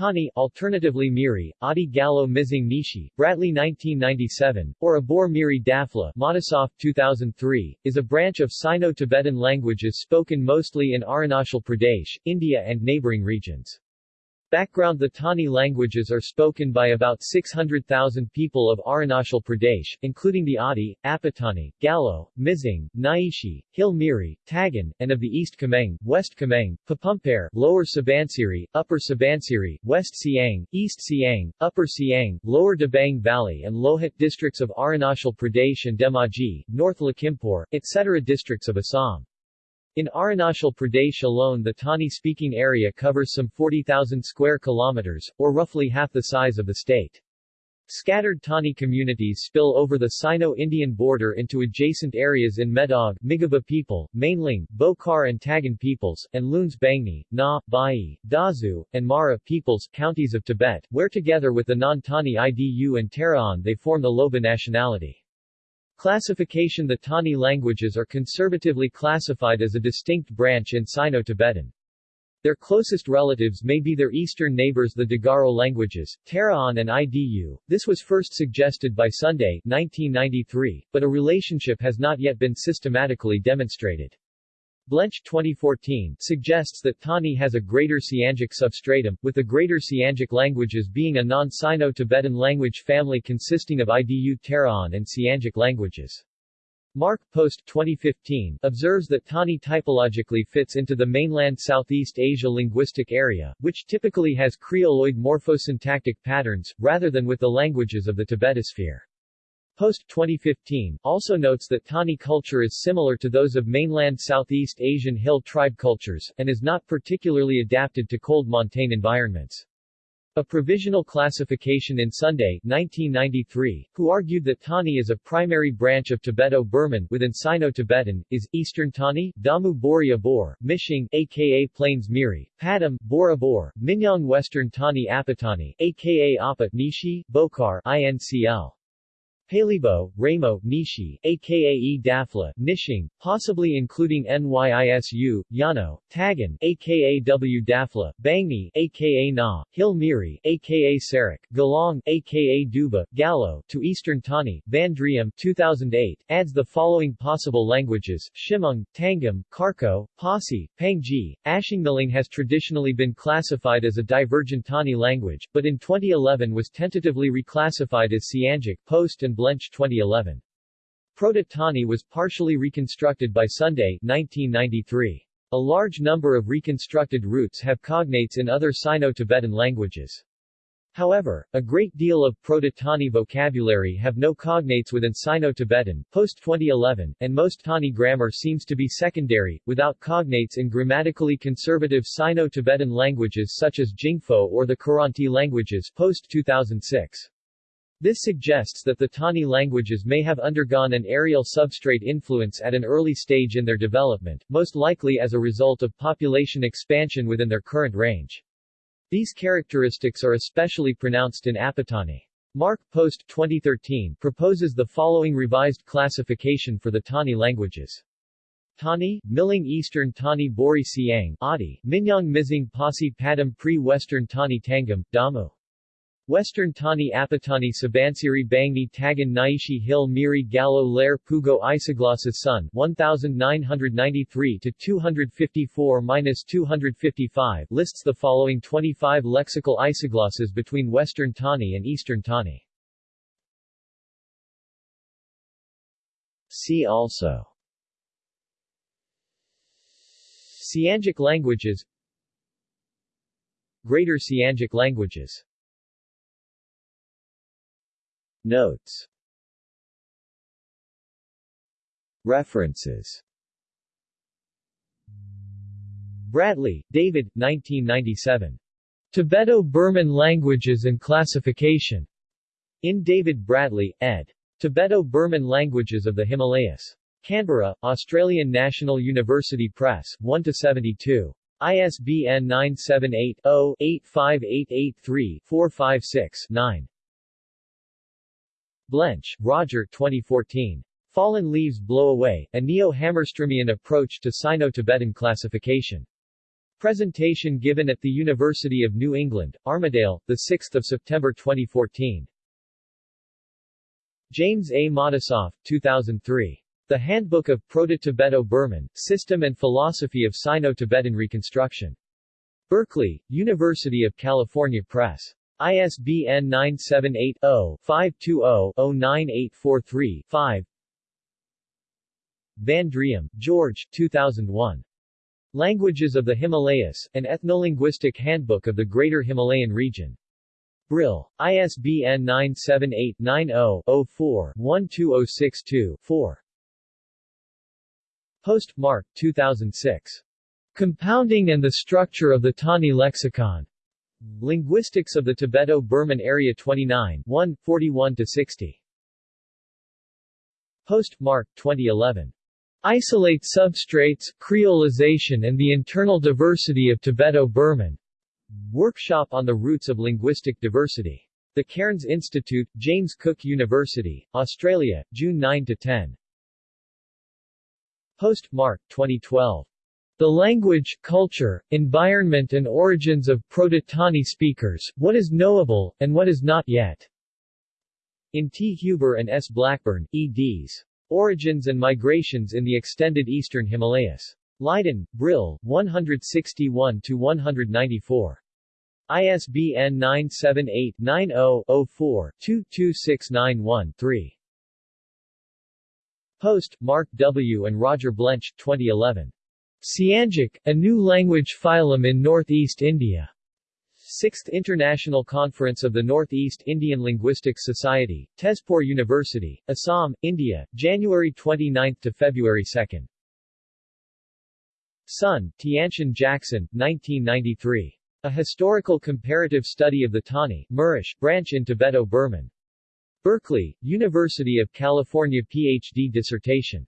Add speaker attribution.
Speaker 1: Tani, alternatively Miri, Adi Gallo Mizing Nishi, Bradley 1997, or Abor Miri Dafla Matisoff 2003, is a branch of Sino-Tibetan languages spoken mostly in Arunachal Pradesh, India and neighboring regions. Background The Tani languages are spoken by about 600,000 people of Arunachal Pradesh, including the Adi, Apatani, Galo, Mizing, Nyishi, Hill Miri, Tagin, and of the East Kameng, West Kameng, Papumpere, Lower Subansiri, Upper Subansiri, West Siang, East Siang, Upper Siang, Lower Dibang Valley and Lohit districts of Arunachal Pradesh and Dhemaji, North Lakhimpur, etc. districts of Assam. In Arunachal Pradesh alone the Tani-speaking area covers some 40,000 square kilometers, or roughly half the size of the state. Scattered Tani communities spill over the Sino-Indian border into adjacent areas in Medog, Migaba people, Mainling, Bokar and Tagin peoples, and Luns Bangni, Na, Bai, Dazu, and Mara peoples, counties of Tibet, where together with the non-Tani Idu and Taraon they form the Loba nationality. Classification The Tani languages are conservatively classified as a distinct branch in Sino-Tibetan. Their closest relatives may be their eastern neighbors the Digaro languages, Taraon and Idu. This was first suggested by Sunday 1993, but a relationship has not yet been systematically demonstrated. Blench 2014 suggests that Tani has a Greater Siangic substratum, with the Greater Siangic languages being a non-Sino-Tibetan language family consisting of Idu Taraon and Siangic languages. Mark Post 2015 observes that Tani typologically fits into the mainland Southeast Asia linguistic area, which typically has Creoloid morphosyntactic patterns, rather than with the languages of the Tibetosphere. Post 2015 also notes that Tani culture is similar to those of mainland Southeast Asian hill tribe cultures, and is not particularly adapted to cold montane environments. A provisional classification in Sunday 1993, who argued that Tani is a primary branch of Tibeto-Burman within Sino-Tibetan, is Eastern Tani, Damu Bori Abor, Mishing, aka Plains Miri, Padam, Bor Abor, Minyang Western Tani Apatani, aka Apat Nishi, Bokar, INCL. Palibo, Ramo, Nishi, aka E. Dafla, Nishing, possibly including Nyisu, Yano, Tagin, aka W. Dafla, Bangni, aka Na, Hill Miri, aka Sarak, Galong, aka Duba, Gallo, to Eastern Tani, Van Driem 2008, adds the following possible languages, Shimung, Tangam, Karko, Pasi, Pangji, Ashingmiling has traditionally been classified as a divergent Tani language, but in 2011 was tentatively reclassified as Siangic, Post and Blench 2011. Proto-Tani was partially reconstructed by Sunday 1993. A large number of reconstructed roots have cognates in other Sino-Tibetan languages. However, a great deal of Proto-Tani vocabulary have no cognates within Sino-Tibetan, post-2011, and most Tani grammar seems to be secondary, without cognates in grammatically conservative Sino-Tibetan languages such as Jingpho or the Kiranti languages post-2006. This suggests that the Tani languages may have undergone an areal substrate influence at an early stage in their development, most likely as a result of population expansion within their current range. These characteristics are especially pronounced in Apatani. Mark Post 2013 proposes the following revised classification for the Tani languages. Tani, Miling Eastern Tani Bori Siang, Adi, Minyang Mizing Pasi Padam Pre-Western Tani Tangam, Damu. Western Tani Apatani Subansiri Bangni Tagin Nyishi Hill Miri Gallo Lair Pugo Isogloss's Sun 1993 to 254-255 lists the following 25 lexical isoglosses between Western Tani and Eastern Tani. See also. Siangic languages. Greater Siangic languages Notes References Bradley, David, 1997. Tibeto-Burman Languages and Classification. In David Bradley, ed. Tibeto-Burman Languages of the Himalayas. Canberra, Australian National University Press, 1-72. ISBN 978 Blench, Roger 2014. Fallen Leaves Blow Away, a Neo-Hammerströmian approach to Sino-Tibetan classification. Presentation given at the University of New England, Armidale, 6 September 2014. James A. Matisoff, 2003. The Handbook of Proto-Tibeto-Burman, System and Philosophy of Sino-Tibetan Reconstruction. Berkeley, University of California Press. ISBN 978-0-520-09843-5 Van Driem, George 2001. Languages of the Himalayas, an ethnolinguistic handbook of the Greater Himalayan region. Brill. ISBN 978-90-04-12062-4. Post, Mark, 2006. Compounding and the Structure of the Tani Lexicon. Linguistics of the Tibeto-Burman Area 29 1, 41-60. Post, Mark, 2011. Isolate substrates, creolization and the internal diversity of Tibeto-Burman. Workshop on the Roots of Linguistic Diversity. The Cairns Institute, James Cook University, Australia, June 9-10. Post, Mark, 2012. The Language, Culture, Environment and Origins of Proto-Tani Speakers, What is Knowable, and What is Not Yet. In T. Huber and S. Blackburn, eds. Origins and Migrations in the Extended Eastern Himalayas. Leiden, Brill, 161-194. ISBN 978-90-04-22691-3. Post, Mark W. and Roger Blench, 2011. Siangic, a new language phylum in Northeast India. 6th International Conference of the Northeast Indian Linguistics Society, Tezpur University, Assam, India, January 29 to February 2. Sun, Tiantian Jackson, 1993. A Historical Comparative Study of the Tani, Mirish, Branch in Tibeto-Burman. Berkeley, University of California PhD dissertation.